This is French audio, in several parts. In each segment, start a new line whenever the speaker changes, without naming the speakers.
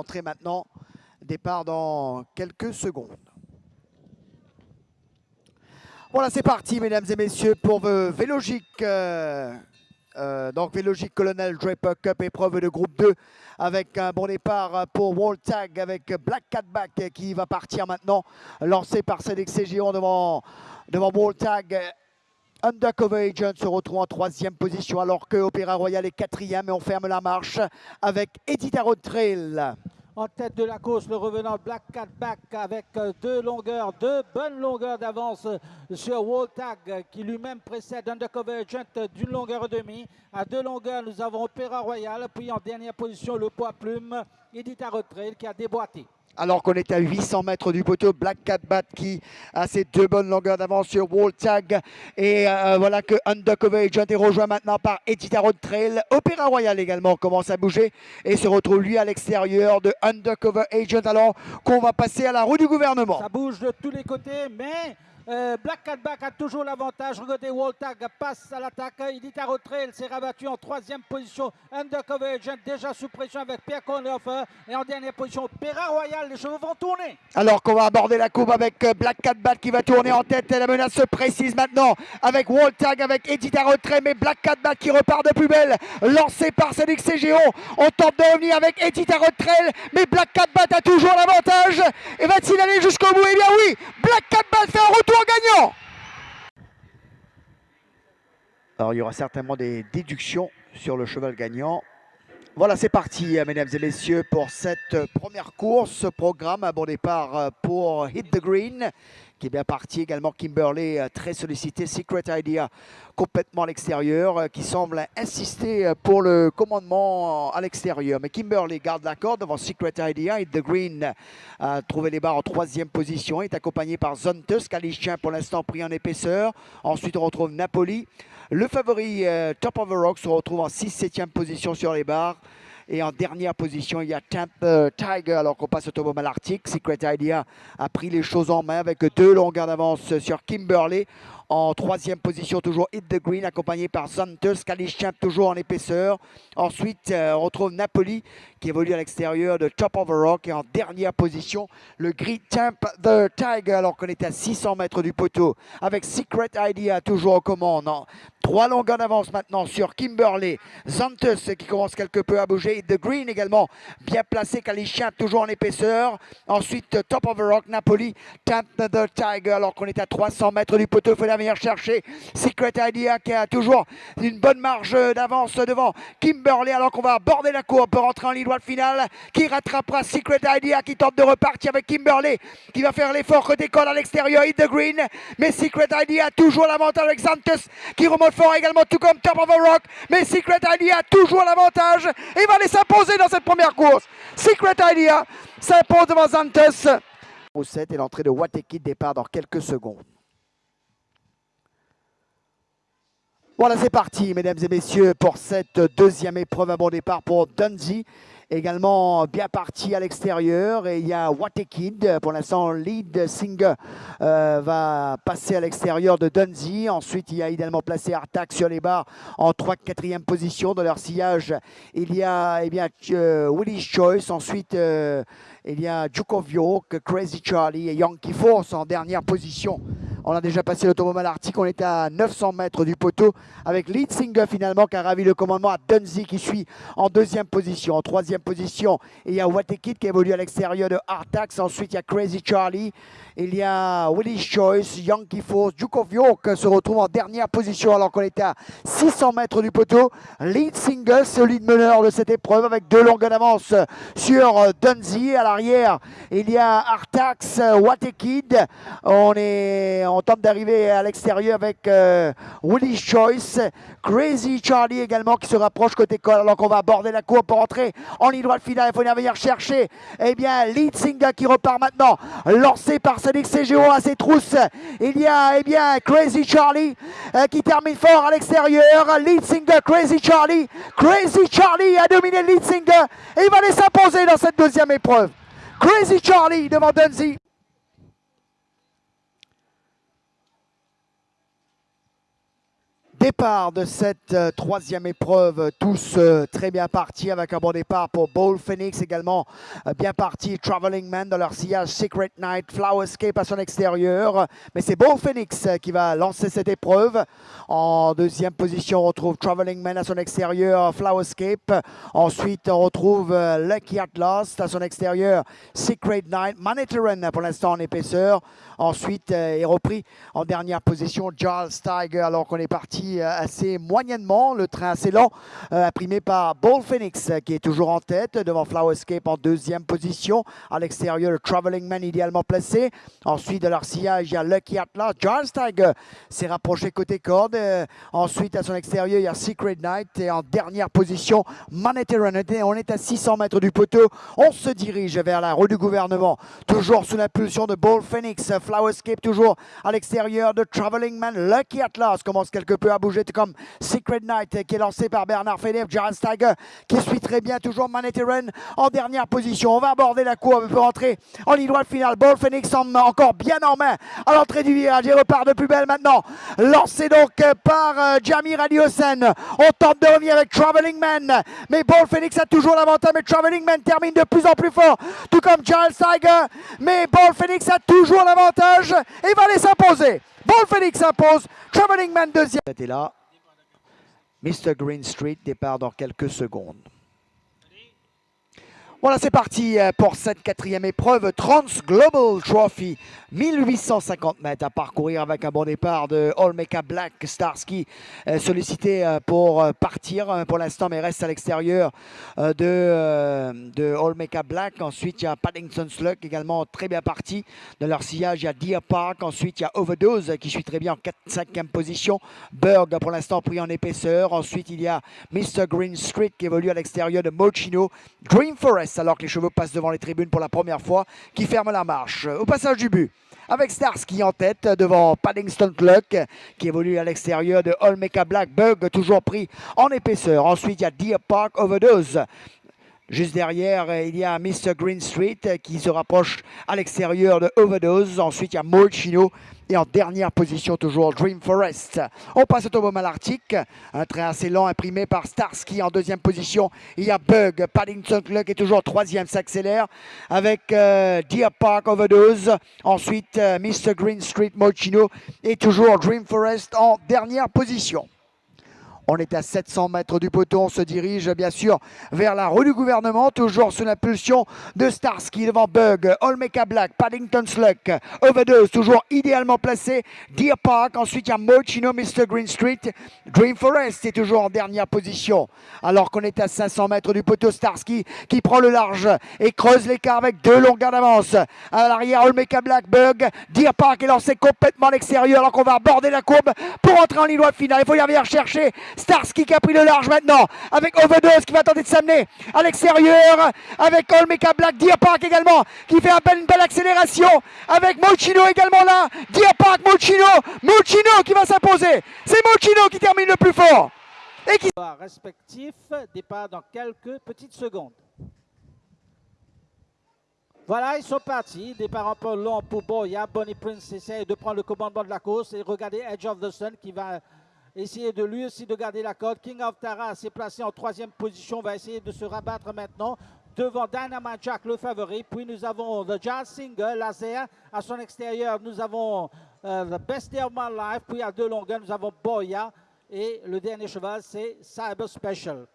Entrée maintenant, départ dans quelques secondes. Voilà, c'est parti, mesdames et messieurs, pour Vélogique. Euh, euh, donc, Vélogique Colonel Draper Cup, épreuve de groupe 2, avec un bon départ pour World avec Black Catback qui va partir maintenant, lancé par CDXC Géant devant, devant. Undercover Agent se retrouve en troisième position alors que Opéra Royal est quatrième et on ferme la marche avec Edita Road.
En tête de la course, le revenant Black Cat Back avec euh, deux longueurs, deux bonnes longueurs d'avance sur Tag qui lui-même précède Undercover Agent d'une longueur et demie. À deux longueurs, nous avons Opéra Royal, puis en dernière position, le poids plume, Edita Road qui a déboîté
alors qu'on est à 800 mètres du poteau. Black Cat Bat qui a ses deux bonnes longueurs d'avance sur Wall Tag. Et euh, voilà que Undercover Agent est rejoint maintenant par Edita Road Trail. Opéra Royal également commence à bouger et se retrouve lui à l'extérieur de Undercover Agent alors qu'on va passer à la roue du gouvernement.
Ça bouge de tous les côtés, mais euh, Black Catback a toujours l'avantage. Regardez, Waltag passe à l'attaque. Il dit à retrait. S'est rabattu en troisième position. Undercover Agent déjà sous pression avec Pierre Cornhofer. Et en dernière position, Pera Royal. Les chevaux vont tourner.
Alors qu'on va aborder la courbe avec euh, Black Catback qui va tourner en tête. La menace se précise maintenant avec Waltag, avec Edith à retrait. Mais Black Catback qui repart de plus belle. Lancé par Cédric Géo. On tente de revenir avec Edith à retrait. Mais Black Catback a toujours l'avantage. Et va-t-il aller jusqu'au bout? Eh bien oui, Black Catback fait un retour gagnant. Alors il y aura certainement des déductions sur le cheval gagnant. Voilà, c'est parti, mesdames et messieurs, pour cette première course. Programme à bon départ pour Hit the Green qui est bien parti. Également Kimberley, euh, très sollicité. Secret Idea, complètement à l'extérieur, euh, qui semble insister euh, pour le commandement à l'extérieur. Mais Kimberley garde la corde devant Secret Idea. Et The Green a trouvé les barres en troisième position. est accompagné par Zontus, Calichin pour l'instant pris en épaisseur. Ensuite, on retrouve Napoli. Le favori Top of the Rock se retrouve en 6-7e position sur les barres. Et en dernière position, il y a Tampa Tiger, alors qu'on passe au Tobo Malartic. Secret Idea a pris les choses en main avec deux longueurs d'avance sur Kimberley. En troisième position, toujours Hit the Green, accompagné par Santos. Champ, toujours en épaisseur. Ensuite, euh, on retrouve Napoli, qui évolue à l'extérieur de Top of the Rock. Et en dernière position, le Grid Tamp the Tiger, alors qu'on est à 600 mètres du poteau. Avec Secret Idea toujours aux commandes. Trois longueurs d'avance maintenant sur Kimberley. Santos qui commence quelque peu à bouger. The Green également bien placé. Champ, toujours en épaisseur. Ensuite, Top of the Rock, Napoli, Tamp the Tiger, alors qu'on est à 300 mètres du poteau. Venir chercher. Secret Idea qui a toujours une bonne marge d'avance devant Kimberley alors qu'on va aborder la courbe pour rentrer en ligne droite finale qui rattrapera Secret Idea qui tente de repartir avec Kimberley qui va faire l'effort que décolle à l'extérieur hit the green. Mais Secret Idea a toujours l'avantage avec Santos qui remonte fort également tout comme Top of the Rock. Mais Secret Idea a toujours l'avantage et va aller s'imposer dans cette première course. Secret Idea s'impose devant Santos au 7 et l'entrée de Wateki départ dans quelques secondes Voilà, c'est parti, mesdames et messieurs, pour cette deuxième épreuve à bon départ pour Dundee. Également bien parti à l'extérieur. Et il y a Watekid. Pour l'instant, lead singer euh, va passer à l'extérieur de Dundee. Ensuite, il y a idéalement placé Artax sur les barres en 3-4e position. Dans leur sillage, il y a eh bien, euh, Choice. Ensuite, euh, il y a York, Crazy Charlie et Yankee Force en dernière position. On a déjà passé l'automobile Arctic, on était à 900 mètres du poteau avec Lead Singer finalement qui a ravi le commandement à Dunsey qui suit en deuxième position. En troisième position, il y a Watekid qui évolue à l'extérieur de Artax. Ensuite, il y a Crazy Charlie. Il y a Willy's Choice, Yankee Force, Duke of York se retrouve en dernière position alors qu'on était à 600 mètres du poteau. Lead Singer, solide meneur de cette épreuve avec deux longues d'avance sur Dunsey. À l'arrière, il y a Artax, Watekid. On est tente d'arriver à l'extérieur avec euh, Choice. Crazy Charlie également qui se rapproche côté col alors qu'on va aborder la cour pour entrer en ligne droite finale. Il faut venir chercher eh bien, Lead qui repart maintenant, lancé par Sonic CGO à ses trousses. Il y a eh bien, Crazy Charlie euh, qui termine fort à l'extérieur. Lead Crazy Charlie. Crazy Charlie a dominé Lead et il va aller s'imposer dans cette deuxième épreuve. Crazy Charlie devant Dunzy. Départ de cette euh, troisième épreuve, tous euh, très bien partis avec un bon départ pour Bowl Phoenix également euh, bien parti. Traveling Man dans leur sillage Secret Night, Flowerscape à son extérieur. Mais c'est Bowl Phoenix qui va lancer cette épreuve. En deuxième position, on retrouve Traveling Man à son extérieur, Flowerscape. Ensuite, on retrouve Lucky Atlas à son extérieur, Secret Night, Manitoran pour l'instant en épaisseur. Ensuite est repris en dernière position Charles Tiger alors qu'on est parti euh, assez moyennement. Le train assez lent, euh, imprimé par Ball Phoenix, qui est toujours en tête, devant Flowerscape en deuxième position. À l'extérieur, le Traveling Man idéalement placé. Ensuite, de leur sillage, il y a Lucky Atlas. Charles Tiger s'est rapproché côté corde. Euh, ensuite, à son extérieur, il y a Secret Night. Et en dernière position, Manhattan. On est à 600 mètres du poteau. On se dirige vers la rue du gouvernement. Toujours sous l'impulsion de Ball Phoenix. Flowerscape toujours à l'extérieur de Traveling Man. Lucky Atlas commence quelque peu à bouger comme Secret Night qui est lancé par Bernard Philippe, Jaron Steiger qui suit très bien, toujours Manhattan en dernière position. On va aborder la courbe pour entrer en ligne droite finale. Ball Phoenix en, encore bien en main à l'entrée du virage. Il repart de plus belle maintenant. Lancé donc par euh, Jamir. On tente de revenir avec Traveling Man. Mais Ball Phoenix a toujours l'avantage. Mais Traveling Man termine de plus en plus fort. Tout comme Charles Tiger. Mais Ball Phoenix a toujours l'avantage et va les s'imposer. Ball Phoenix impose. Traveling Man deuxième. Là. Mr. Green Street départ dans quelques secondes. Voilà, c'est parti euh, pour cette quatrième épreuve. Trans Global Trophy. 1850 mètres à parcourir avec un bon départ de Olmeca Black Starsky euh, sollicité euh, pour partir pour l'instant mais reste à l'extérieur de, de Black. Ensuite il y a Paddington Slug également très bien parti. De leur sillage il y a Deer Park. Ensuite il y a Overdose qui suit très bien en 4-5e position. Berg pour l'instant pris en épaisseur. Ensuite il y a Mr. Green Street qui évolue à l'extérieur de Mochino. Green Forest alors que les chevaux passent devant les tribunes pour la première fois, qui ferme la marche. Au passage du but, avec Starsky en tête devant Paddington Clock qui évolue à l'extérieur de Olmeca Black Bug, toujours pris en épaisseur. Ensuite, il y a Deer Park Overdose. Juste derrière, il y a Mr. Green Street qui se rapproche à l'extérieur de Overdose. Ensuite, il y a Molchino et en dernière position, toujours Dream Forest. On passe au tombeau Arctique. Un train assez lent imprimé par Starsky en deuxième position. Il y a Bug, Paddington Cluck est toujours troisième, s'accélère avec euh, Deer Park Overdose. Ensuite, euh, Mr. Green Street Mochino et toujours Dream Forest en dernière position. On est à 700 mètres du poteau. On se dirige bien sûr vers la rue du gouvernement, toujours sous l'impulsion de Starsky devant Bug, Olmeca Black, Paddington Sluck, Overdose, toujours idéalement placé. Deer Park, ensuite il y a Mochino, Mr. Green Street. Dream Forest est toujours en dernière position. Alors qu'on est à 500 mètres du poteau, Starsky qui prend le large et creuse l'écart avec deux longueurs d'avance. À l'arrière, Olmeca Black, Bug, Deer Park est lancé complètement à l'extérieur alors qu'on va aborder la courbe pour entrer en ligne droite finale. Il faut y aller chercher Starsky qui a pris le large maintenant avec Overdose qui va tenter de s'amener à l'extérieur avec Olmeca Black, Deer Park également qui fait une belle accélération avec Mochino également là. Deer Park, Mochino, Mochino qui va s'imposer. C'est Mochino qui termine le plus fort.
Et qui... Respectif, départ dans quelques petites secondes. Voilà, ils sont partis. Départ un peu long pour Boya. Bonnie Prince essaie de prendre le commandement de la course. Et regardez Edge of the Sun qui va essayer de lui aussi de garder la corde. King of Tara s'est placé en troisième position, va essayer de se rabattre maintenant devant Dynamite Jack, le favori. Puis nous avons The Jazz Singer, laser. À son extérieur, nous avons euh, The Best Day of My Life. Puis à deux longueurs, nous avons Boya. Et le dernier cheval, c'est Cyber Special.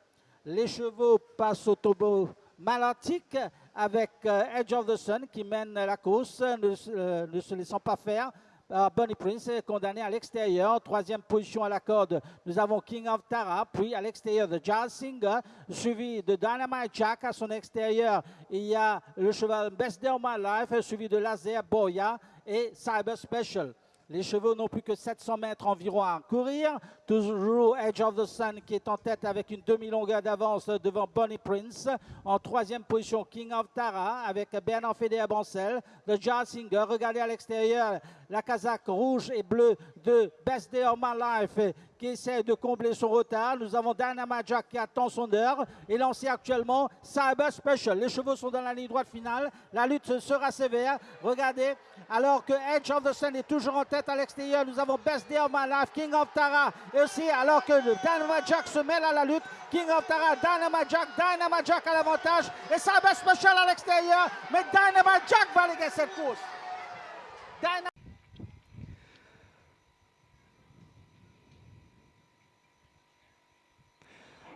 Les chevaux passent au tombeau malantique avec euh, Edge of the Sun qui mène la course, ne, euh, ne se laissant pas faire. Bunny Prince est condamné à l'extérieur. Troisième position à la corde, nous avons King of Tara. Puis à l'extérieur de Jazz Singer, suivi de Dynamite Jack. À son extérieur, il y a le cheval Best Day of My Life, suivi de Laser Boya et Cyber Special. Les chevaux n'ont plus que 700 mètres environ à courir. Toujours Edge of the Sun qui est en tête avec une demi-longueur d'avance devant Bonnie Prince. En troisième position, King of Tara avec Bernard Fédé à Bancel. The Jazz Singer, regardez à l'extérieur la casaque rouge et bleue de Best Day of My Life qui essaie de combler son retard. Nous avons Dynamite Jack qui attend son heure et lancé actuellement Cyber Special. Les chevaux sont dans la ligne droite finale. La lutte sera sévère. Regardez, alors que Edge of the Sun est toujours en tête à l'extérieur, nous avons Best Day of My Life, King of Tara aussi, alors que Dynamite Jack se mêle à la lutte, King of Tara, Dynamite Jack, Dynamite Jack à l'avantage. Et ça va Special à l'extérieur, mais Dynamite Jack va aller cette course.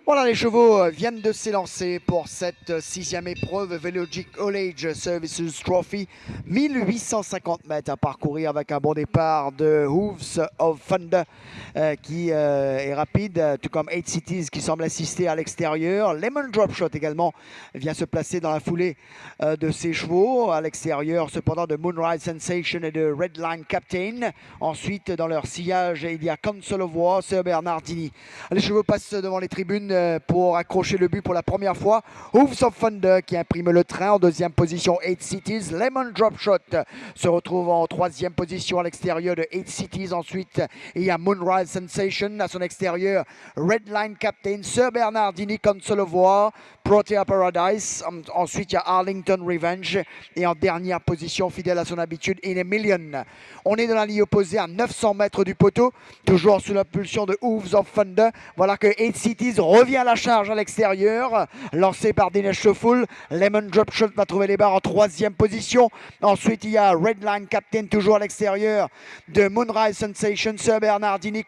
Voilà, les chevaux euh, viennent de s'élancer pour cette euh, sixième épreuve Velogic All Age Services Trophy. 1850 mètres à parcourir avec un bon départ de Hooves of Thunder euh, qui est rapide, tout comme 8 Cities qui semble assister à l'extérieur. Lemon Drop Shot également vient se placer dans la foulée de ses chevaux. À l'extérieur, cependant, de Moonrise Sensation et de Red Line Captain. Ensuite, dans leur sillage, il y a Council of War, Sir Bernardini. Les chevaux passent devant les tribunes pour accrocher le but pour la première fois. Hooves of Thunder qui imprime le train en deuxième position. 8 Cities. Lemon Drop Shot se retrouve en troisième position à l'extérieur de 8 Cities. Ensuite, il y a Moonrise Sensation à son extérieur. Red Line Captain, Sir Bernardini, War, Protea Paradise. Ensuite, il y a Arlington Revenge. Et en dernière position, fidèle à son habitude, In a Million. On est dans la ligne opposée à 900 mètres du poteau. Toujours sous l'impulsion de Hooves of Thunder. Voilà que 8 Cities revient à la charge à l'extérieur. Lancé par Dinesh Shoful. Lemon Drop Shot va trouver les barres en troisième position. Ensuite, il y a Redline Captain toujours à l'extérieur de Moonrise Sensation, Sir Bernardini,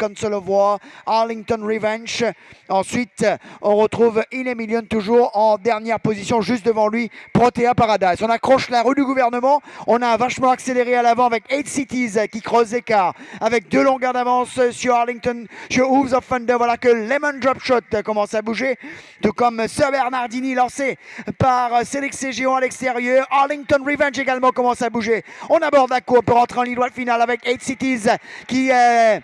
War, Arlington Revenge. Ensuite, on retrouve In toujours en dernière position, juste devant lui, Protea Paradise. On accroche la rue du gouvernement. On a vachement accéléré à l'avant avec 8 Cities qui creuse écart avec deux longueurs d'avance sur Arlington, sur Hooves of Thunder. Voilà que Lemon Drop Shot commence à bouger. Tout comme Sir Bernardini lancé par Célix Géant à l'extérieur. Arlington Revenge également commence à bouger. On aborde la cour pour rentrer en ligne droite finale avec 8 Cities qui est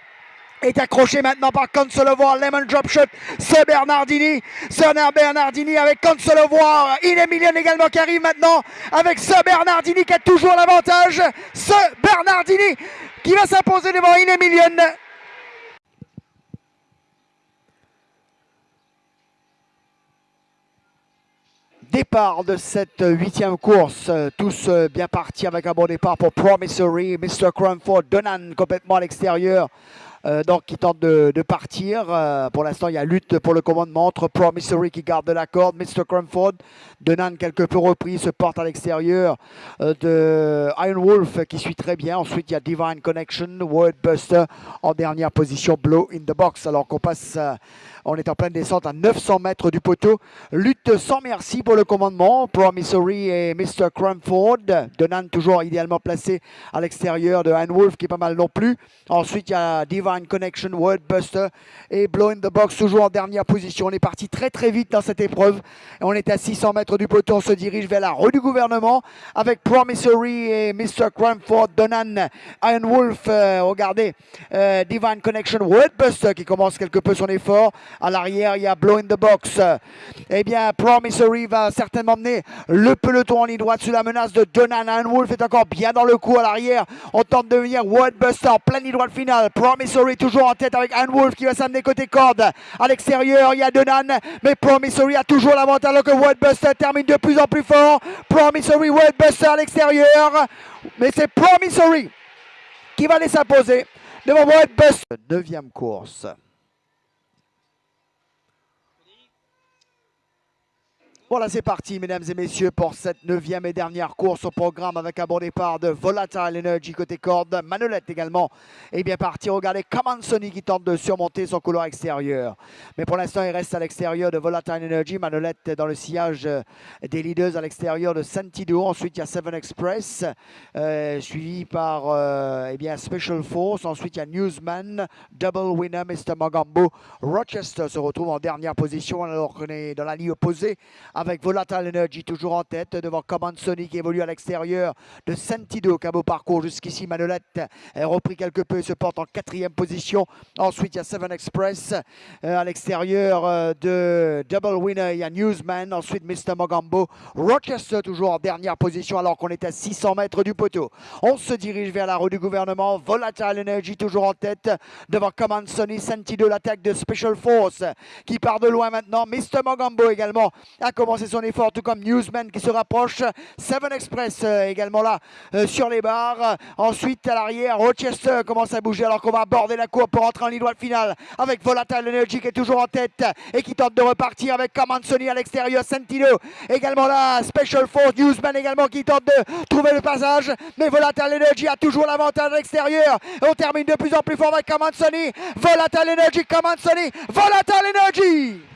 est accroché maintenant par Console War, Lemon Drop Shot, Sir Bernardini, Sir Bernardini avec Console War, Inemilion également qui arrive maintenant avec Sir Bernardini qui a toujours l'avantage, Sir Bernardini qui va s'imposer devant Inemilion. départ de cette huitième course. Tous bien partis avec un bon départ pour Promissory. Mr. Cranford, Donan complètement à l'extérieur. Euh, donc qui tente de, partir. Euh, pour l'instant, il y a lutte pour le commandement entre Promissory qui garde la corde, Mr. Cranford, Donan quelque peu repris, se porte à l'extérieur euh, de Iron Wolf qui suit très bien. Ensuite, il y a Divine Connection, Wordbuster en dernière position, Blow in the Box. Alors qu'on passe on est en pleine descente à 900 mètres du poteau. Lutte sans merci pour le commandement. Promissory et Mr. Cranford. Donan toujours idéalement placé à l'extérieur de Anne Wolf qui est pas mal non plus. Ensuite, il y a Divine Connection, Wordbuster et Blow in the Box toujours en dernière position. On est parti très très vite dans cette épreuve. On est à 600 mètres du poteau. On se dirige vers la rue du gouvernement avec Promissory et Mr. Cranford, Donan, Iron Wolf. Euh, regardez, euh, Divine Connection, Wordbuster qui commence quelque peu son effort. À l'arrière, il y a Blow in the Box. Eh bien, Promissory va certainement mener le peloton en ligne droite sous la menace de Donan. Wolf est encore bien dans le coup à l'arrière. On tente de venir Wordbuster en pleine ligne droite finale. Promissory toujours en tête avec Anne Wolf qui va s'amener côté corde. À l'extérieur, il y a Donan. Mais Promissory a toujours l'avantage alors que Wordbuster termine de plus en plus fort. Promissory, Wordbuster à l'extérieur. Mais c'est Promissory qui va aller s'imposer devant Wordbuster. Neuvième course. Voilà, c'est parti, mesdames et messieurs, pour cette neuvième et dernière course au programme avec un bon départ de Volatile Energy côté corde. Manolette également est bien parti. Regardez Sony qui tente de surmonter son couloir extérieur. Mais pour l'instant, il reste à l'extérieur de Volatile Energy. Manolette dans le sillage des leaders à l'extérieur de Santido. Ensuite, il y a Seven Express, euh, suivi par euh, eh Special Force. Ensuite, il y a Newsman, Double Winner, Mr. Magambo. Rochester se retrouve en dernière position alors qu'on est dans la ligne opposée avec Volatile Energy toujours en tête devant Command Sonic qui évolue à l'extérieur de Sentido qui a beau parcours jusqu'ici. Manolette a repris quelque peu et se porte en quatrième position. Ensuite, il y a Seven Express euh, à l'extérieur euh, de Double Winner. Il y a Newsman. Ensuite, Mr. Mogambo. Rochester toujours en dernière position alors qu'on est à 600 mètres du poteau. On se dirige vers la rue du gouvernement. Volatile Energy toujours en tête devant Command Sonic. Sentido, l'attaque de Special Force qui part de loin maintenant. Mr. Mogambo également à commencer son effort, tout comme Newsman qui se rapproche. Seven Express euh, également là euh, sur les barres. Ensuite, à l'arrière, Rochester commence à bouger alors qu'on va aborder la courbe pour entrer en ligne droite finale avec Volatile Energy qui est toujours en tête et qui tente de repartir avec Sony à l'extérieur. Sentino également là. Special Force, Newsman également qui tente de trouver le passage. Mais Volatile Energy a toujours l'avantage à l'extérieur. On termine de plus en plus fort avec Sony. Volatile Energy, Sony, Volatile Energy.